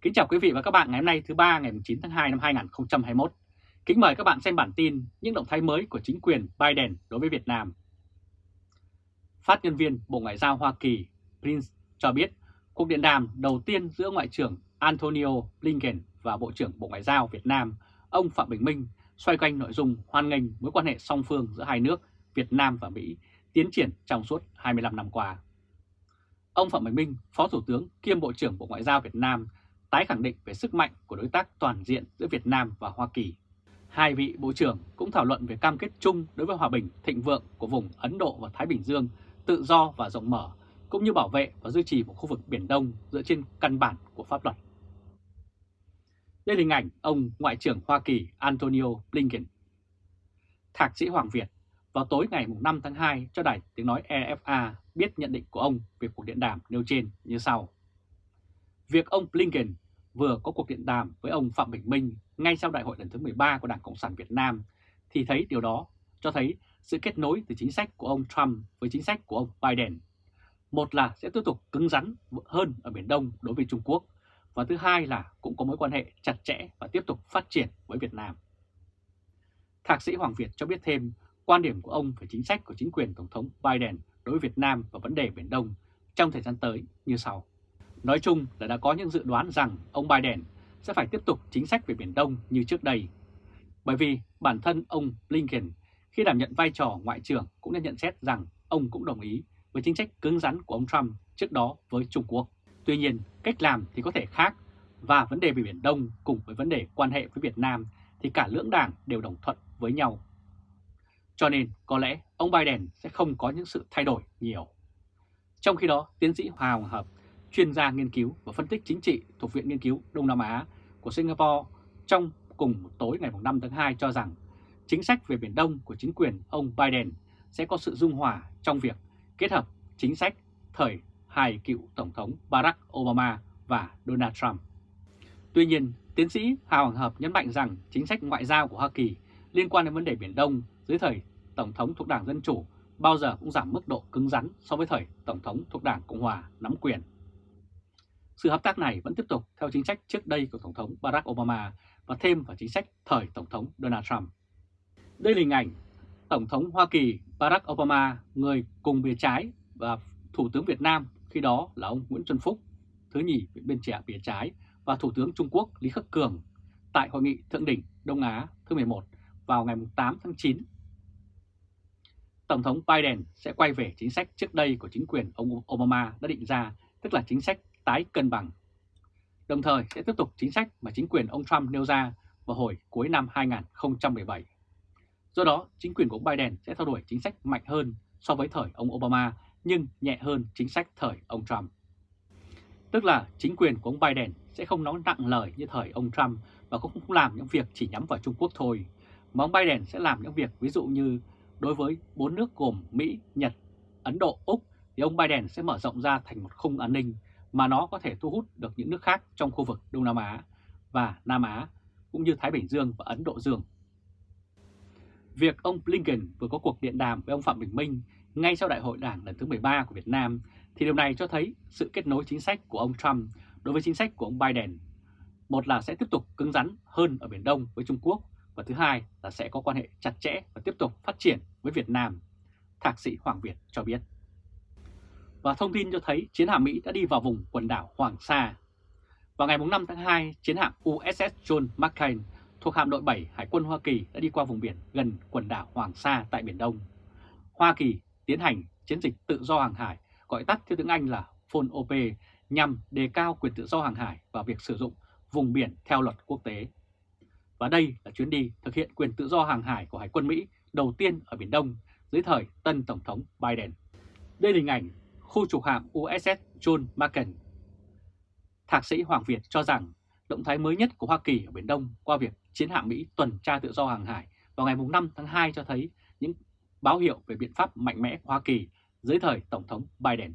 Kính chào quý vị và các bạn ngày hôm nay thứ ba ngày 9 tháng 2 năm 2021. Kính mời các bạn xem bản tin những động thái mới của chính quyền Biden đối với Việt Nam. Phát nhân viên Bộ Ngoại giao Hoa Kỳ Prince cho biết cuộc điện đàm đầu tiên giữa Ngoại trưởng Antonio Blinken và Bộ trưởng Bộ Ngoại giao Việt Nam ông Phạm Bình Minh xoay quanh nội dung hoan nghênh mối quan hệ song phương giữa hai nước Việt Nam và Mỹ tiến triển trong suốt 25 năm qua. Ông Phạm Bình Minh, Phó Thủ tướng kiêm Bộ trưởng Bộ Ngoại giao Việt Nam tái khẳng định về sức mạnh của đối tác toàn diện giữa Việt Nam và Hoa Kỳ. Hai vị Bộ trưởng cũng thảo luận về cam kết chung đối với hòa bình thịnh vượng của vùng Ấn Độ và Thái Bình Dương, tự do và rộng mở, cũng như bảo vệ và duy trì một khu vực Biển Đông dựa trên căn bản của pháp luật. Đây là hình ảnh ông Ngoại trưởng Hoa Kỳ Antonio Blinken. Thạc sĩ Hoàng Việt vào tối ngày 5 tháng 2 cho đài tiếng nói EFA biết nhận định của ông về cuộc điện đàm nêu trên như sau. Việc ông Blinken vừa có cuộc điện đàm với ông Phạm Bình Minh ngay sau đại hội lần thứ 13 của Đảng Cộng sản Việt Nam thì thấy điều đó cho thấy sự kết nối từ chính sách của ông Trump với chính sách của ông Biden. Một là sẽ tiếp tục cứng rắn hơn ở Biển Đông đối với Trung Quốc và thứ hai là cũng có mối quan hệ chặt chẽ và tiếp tục phát triển với Việt Nam. Thạc sĩ Hoàng Việt cho biết thêm quan điểm của ông về chính sách của chính quyền Tổng thống Biden đối với Việt Nam và vấn đề Biển Đông trong thời gian tới như sau. Nói chung là đã có những dự đoán rằng ông Biden sẽ phải tiếp tục chính sách về Biển Đông như trước đây. Bởi vì bản thân ông Blinken khi đảm nhận vai trò Ngoại trưởng cũng đã nhận xét rằng ông cũng đồng ý với chính sách cứng rắn của ông Trump trước đó với Trung Quốc. Tuy nhiên, cách làm thì có thể khác và vấn đề về Biển Đông cùng với vấn đề quan hệ với Việt Nam thì cả lưỡng đảng đều đồng thuận với nhau. Cho nên có lẽ ông Biden sẽ không có những sự thay đổi nhiều. Trong khi đó, tiến sĩ Hòa Hợp, chuyên gia nghiên cứu và phân tích chính trị thuộc Viện Nghiên cứu Đông Nam Á của Singapore trong cùng tối ngày 5 tháng 2 cho rằng chính sách về Biển Đông của chính quyền ông Biden sẽ có sự dung hòa trong việc kết hợp chính sách thời hai cựu Tổng thống Barack Obama và Donald Trump. Tuy nhiên, tiến sĩ Hà Hoàng Hợp nhấn mạnh rằng chính sách ngoại giao của Hoa Kỳ liên quan đến vấn đề Biển Đông dưới thời Tổng thống thuộc Đảng Dân Chủ bao giờ cũng giảm mức độ cứng rắn so với thời Tổng thống thuộc Đảng Cộng Hòa nắm quyền. Sự hợp tác này vẫn tiếp tục theo chính sách trước đây của Tổng thống Barack Obama và thêm vào chính sách thời Tổng thống Donald Trump. Đây là hình ảnh Tổng thống Hoa Kỳ Barack Obama, người cùng bìa trái và Thủ tướng Việt Nam khi đó là ông Nguyễn Xuân Phúc, thứ nhì bên trẻ bìa trái và Thủ tướng Trung Quốc Lý Khắc Cường tại Hội nghị Thượng đỉnh Đông Á thứ 11 vào ngày 8 tháng 9. Tổng thống Biden sẽ quay về chính sách trước đây của chính quyền ông Obama đã định ra, tức là chính sách tái cân bằng. Đồng thời sẽ tiếp tục chính sách mà chính quyền ông Trump nêu ra vào hồi cuối năm 2017. Do đó, chính quyền của ông Biden sẽ theo đuổi chính sách mạnh hơn so với thời ông Obama nhưng nhẹ hơn chính sách thời ông Trump. Tức là chính quyền của ông Biden sẽ không nói nặng lời như thời ông Trump và cũng không làm những việc chỉ nhắm vào Trung Quốc thôi, mà ông Biden sẽ làm những việc ví dụ như đối với bốn nước gồm Mỹ, Nhật, Ấn Độ, Úc thì ông Biden sẽ mở rộng ra thành một khung an ninh mà nó có thể thu hút được những nước khác trong khu vực Đông Nam Á và Nam Á cũng như Thái Bình Dương và Ấn Độ Dương. Việc ông Blinken vừa có cuộc điện đàm với ông Phạm Bình Minh ngay sau đại hội đảng lần thứ 13 của Việt Nam thì điều này cho thấy sự kết nối chính sách của ông Trump đối với chính sách của ông Biden. Một là sẽ tiếp tục cứng rắn hơn ở Biển Đông với Trung Quốc và thứ hai là sẽ có quan hệ chặt chẽ và tiếp tục phát triển với Việt Nam, Thạc sĩ Hoàng Việt cho biết. Và thông tin cho thấy chiến hạm Mỹ đã đi vào vùng quần đảo Hoàng Sa. Vào ngày 5 tháng 2, chiến hạm USS John McCain thuộc hạm đội 7 Hải quân Hoa Kỳ đã đi qua vùng biển gần quần đảo Hoàng Sa tại Biển Đông. Hoa Kỳ tiến hành chiến dịch tự do hàng hải, gọi tắt theo tiếng Anh là FONOP, nhằm đề cao quyền tự do hàng hải và việc sử dụng vùng biển theo luật quốc tế. Và đây là chuyến đi thực hiện quyền tự do hàng hải của Hải quân Mỹ đầu tiên ở Biển Đông dưới thời tân Tổng thống Biden. Đây là hình ảnh khu trục hạm USS John McCain. Thạc sĩ Hoàng Việt cho rằng động thái mới nhất của Hoa Kỳ ở Biển Đông qua việc chiến hạm Mỹ tuần tra tự do hàng hải vào ngày 5 tháng 2 cho thấy những báo hiệu về biện pháp mạnh mẽ của Hoa Kỳ dưới thời Tổng thống Biden.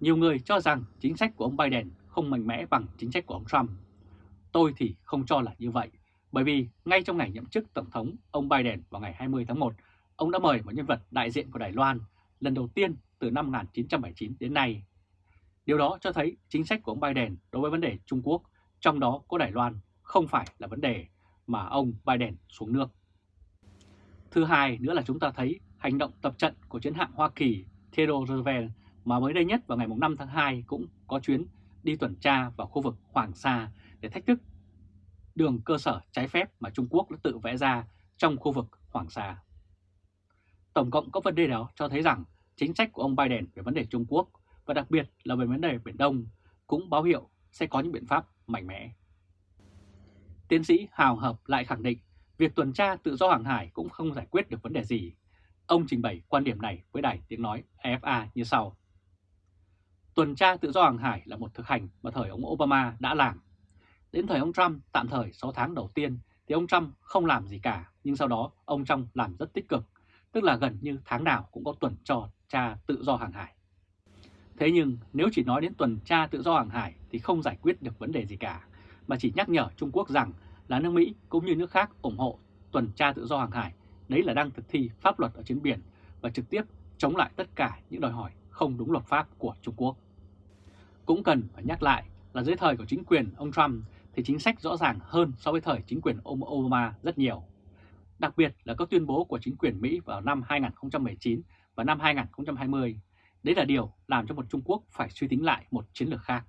Nhiều người cho rằng chính sách của ông Biden không mạnh mẽ bằng chính sách của ông Trump. Tôi thì không cho là như vậy, bởi vì ngay trong ngày nhậm chức Tổng thống ông Biden vào ngày 20 tháng 1, ông đã mời một nhân vật đại diện của Đài Loan lần đầu tiên từ năm 1979 đến nay. Điều đó cho thấy chính sách của ông Biden đối với vấn đề Trung Quốc, trong đó có Đài Loan, không phải là vấn đề mà ông Biden xuống nước. Thứ hai nữa là chúng ta thấy hành động tập trận của chiến hạm Hoa Kỳ Theodore Roosevelt mà mới đây nhất vào ngày 5 tháng 2 cũng có chuyến đi tuần tra vào khu vực Hoàng Sa để thách thức đường cơ sở trái phép mà Trung Quốc đã tự vẽ ra trong khu vực Hoàng Sa. Tổng cộng các vấn đề đó cho thấy rằng chính sách của ông Biden về vấn đề Trung Quốc và đặc biệt là về vấn đề Biển Đông cũng báo hiệu sẽ có những biện pháp mạnh mẽ. Tiến sĩ Hào Hợp lại khẳng định việc tuần tra tự do hàng hải cũng không giải quyết được vấn đề gì. Ông trình bày quan điểm này với đài tiếng nói AFA như sau. Tuần tra tự do hàng hải là một thực hành mà thời ông Obama đã làm. Đến thời ông Trump, tạm thời 6 tháng đầu tiên, thì ông Trump không làm gì cả, nhưng sau đó ông Trump làm rất tích cực, tức là gần như tháng nào cũng có tuần trò tra tự do hàng hải. Thế nhưng nếu chỉ nói đến tuần tra tự do hàng hải thì không giải quyết được vấn đề gì cả, mà chỉ nhắc nhở Trung Quốc rằng là nước Mỹ cũng như nước khác ủng hộ tuần tra tự do hàng hải, đấy là đang thực thi pháp luật ở trên biển và trực tiếp chống lại tất cả những đòi hỏi không đúng luật pháp của Trung Quốc. Cũng cần phải nhắc lại là dưới thời của chính quyền ông Trump thì chính sách rõ ràng hơn so với thời chính quyền ông Obama rất nhiều. Đặc biệt là các tuyên bố của chính quyền Mỹ vào năm 2019 và năm 2020. Đấy là điều làm cho một Trung Quốc phải suy tính lại một chiến lược khác.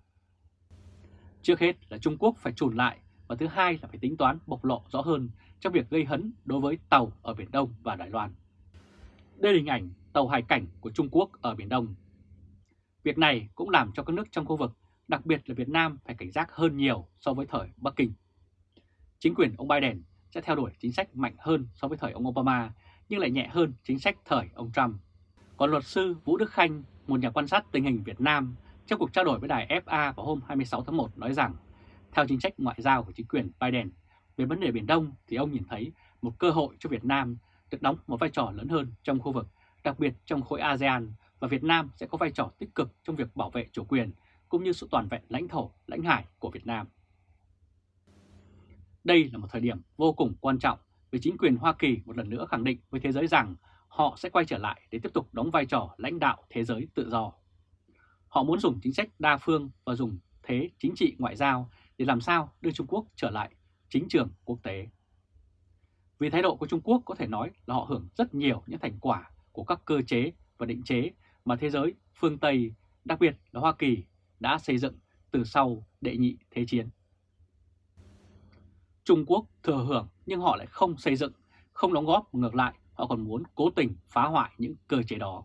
Trước hết là Trung Quốc phải trùn lại và thứ hai là phải tính toán bộc lộ rõ hơn trong việc gây hấn đối với tàu ở Biển Đông và Đài Loan. Đây là hình ảnh tàu hải cảnh của Trung Quốc ở Biển Đông. Việc này cũng làm cho các nước trong khu vực, đặc biệt là Việt Nam phải cảnh giác hơn nhiều so với thời Bắc Kinh. Chính quyền ông Biden sẽ theo đuổi chính sách mạnh hơn so với thời ông Obama, nhưng lại nhẹ hơn chính sách thời ông Trump. Còn luật sư Vũ Đức Khanh, một nhà quan sát tình hình Việt Nam, trong cuộc trao đổi với đài FA vào hôm 26 tháng 1 nói rằng, theo chính sách ngoại giao của chính quyền Biden về vấn đề Biển Đông thì ông nhìn thấy một cơ hội cho Việt Nam được đóng một vai trò lớn hơn trong khu vực, đặc biệt trong khối ASEAN và Việt Nam sẽ có vai trò tích cực trong việc bảo vệ chủ quyền cũng như sự toàn vẹn lãnh thổ, lãnh hải của Việt Nam. Đây là một thời điểm vô cùng quan trọng vì chính quyền Hoa Kỳ một lần nữa khẳng định với thế giới rằng họ sẽ quay trở lại để tiếp tục đóng vai trò lãnh đạo thế giới tự do. Họ muốn dùng chính sách đa phương và dùng thế chính trị ngoại giao để làm sao đưa Trung Quốc trở lại chính trường quốc tế. Vì thái độ của Trung Quốc có thể nói là họ hưởng rất nhiều những thành quả của các cơ chế và định chế mà thế giới phương Tây, đặc biệt là Hoa Kỳ, đã xây dựng từ sau đệ nhị thế chiến. Trung Quốc thừa hưởng nhưng họ lại không xây dựng, không đóng góp, ngược lại họ còn muốn cố tình phá hoại những cơ chế đó.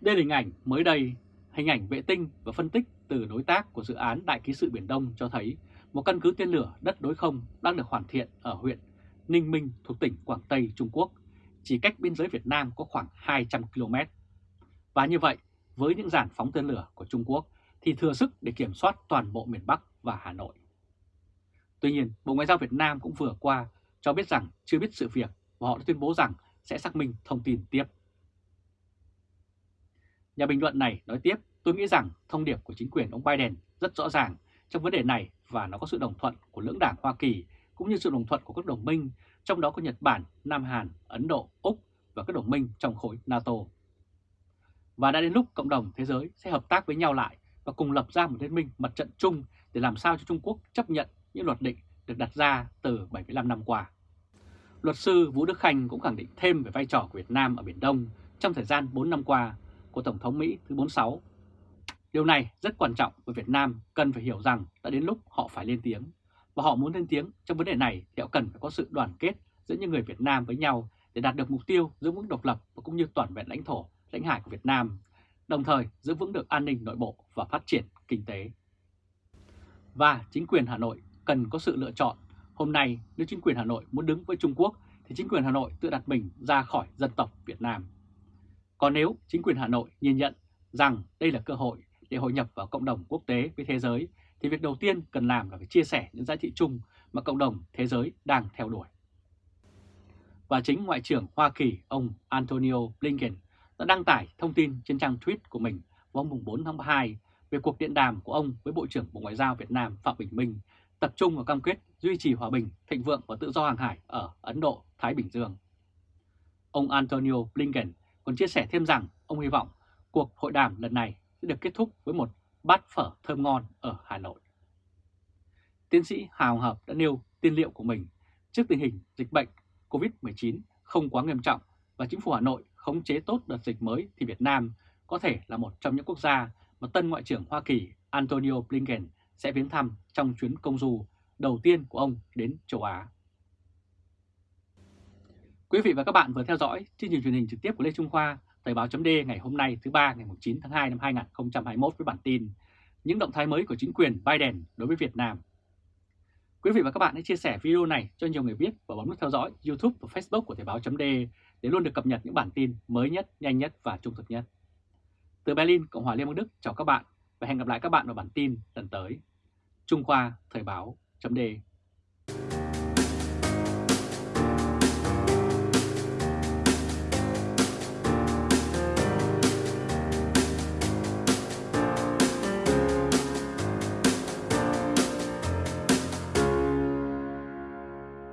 Đây là hình ảnh mới đây, hình ảnh vệ tinh và phân tích từ đối tác của dự án Đại ký sự Biển Đông cho thấy một căn cứ tên lửa đất đối không đang được hoàn thiện ở huyện Ninh Minh thuộc tỉnh Quảng Tây, Trung Quốc, chỉ cách biên giới Việt Nam có khoảng 200 km. Và như vậy, với những giản phóng tên lửa của Trung Quốc thì thừa sức để kiểm soát toàn bộ miền Bắc và Hà Nội. Tuy nhiên, Bộ Ngoại giao Việt Nam cũng vừa qua cho biết rằng chưa biết sự việc và họ đã tuyên bố rằng sẽ xác minh thông tin tiếp. Nhà bình luận này nói tiếp, tôi nghĩ rằng thông điệp của chính quyền ông Biden rất rõ ràng trong vấn đề này và nó có sự đồng thuận của lưỡng đảng Hoa Kỳ cũng như sự đồng thuận của các đồng minh, trong đó có Nhật Bản, Nam Hàn, Ấn Độ, Úc và các đồng minh trong khối NATO. Và đã đến lúc cộng đồng thế giới sẽ hợp tác với nhau lại và cùng lập ra một liên minh mặt trận chung để làm sao cho Trung Quốc chấp nhận những luật định được đặt ra từ 75 năm qua. Luật sư Vũ Đức Khanh cũng khẳng định thêm về vai trò của Việt Nam ở Biển Đông trong thời gian 4 năm qua của Tổng thống Mỹ thứ 46. Điều này rất quan trọng với Việt Nam cần phải hiểu rằng đã đến lúc họ phải lên tiếng. Và họ muốn lên tiếng trong vấn đề này thì họ cần phải có sự đoàn kết giữa những người Việt Nam với nhau để đạt được mục tiêu giữ vững độc lập và cũng như toàn vẹn lãnh thổ, lãnh hải của Việt Nam, đồng thời giữ vững được an ninh nội bộ và phát triển kinh tế. Và chính quyền Hà Nội cần có sự lựa chọn. Hôm nay, nếu chính quyền Hà Nội muốn đứng với Trung Quốc, thì chính quyền Hà Nội tự đặt mình ra khỏi dân tộc Việt Nam. Còn nếu chính quyền Hà Nội nhìn nhận rằng đây là cơ hội để hội nhập vào cộng đồng quốc tế với thế giới, thì việc đầu tiên cần làm là phải chia sẻ những giá trị chung mà cộng đồng thế giới đang theo đuổi. Và chính Ngoại trưởng Hoa Kỳ ông Antonio Blinken đã đăng tải thông tin trên trang tweet của mình vào hôm 4 tháng 2 về cuộc điện đàm của ông với Bộ trưởng Bộ Ngoại giao Việt Nam Phạm Bình Minh tập trung vào cam kết duy trì hòa bình, thịnh vượng và tự do hàng hải ở Ấn Độ, Thái Bình Dương. Ông Antonio Blinken còn chia sẻ thêm rằng ông hy vọng cuộc hội đàm lần này sẽ được kết thúc với một bát phở thơm ngon ở Hà Nội. Tiến sĩ Hào Hợp đã nêu tiên liệu của mình trước tình hình dịch bệnh COVID-19 không quá nghiêm trọng và chính phủ Hà Nội khống chế tốt đợt dịch mới thì Việt Nam có thể là một trong những quốc gia mà tân Ngoại trưởng Hoa Kỳ Antonio Blinken sẽ viếng thăm trong chuyến công du đầu tiên của ông đến châu Á. Quý vị và các bạn vừa theo dõi chương trình truyền hình trực tiếp của Lê Trung Khoa, Thời báo chấm ngày hôm nay thứ ba ngày 9 tháng 2 năm 2021 với bản tin Những động thái mới của chính quyền Biden đối với Việt Nam. Quý vị và các bạn hãy chia sẻ video này cho nhiều người biết và bấm nút theo dõi YouTube và Facebook của Thời báo chấm để luôn được cập nhật những bản tin mới nhất, nhanh nhất và trung thực nhất. Từ Berlin, Cộng hòa Liên bang Đức chào các bạn và hẹn gặp lại các bạn vào bản tin lần tới. Trung Khoa Thời báo chấm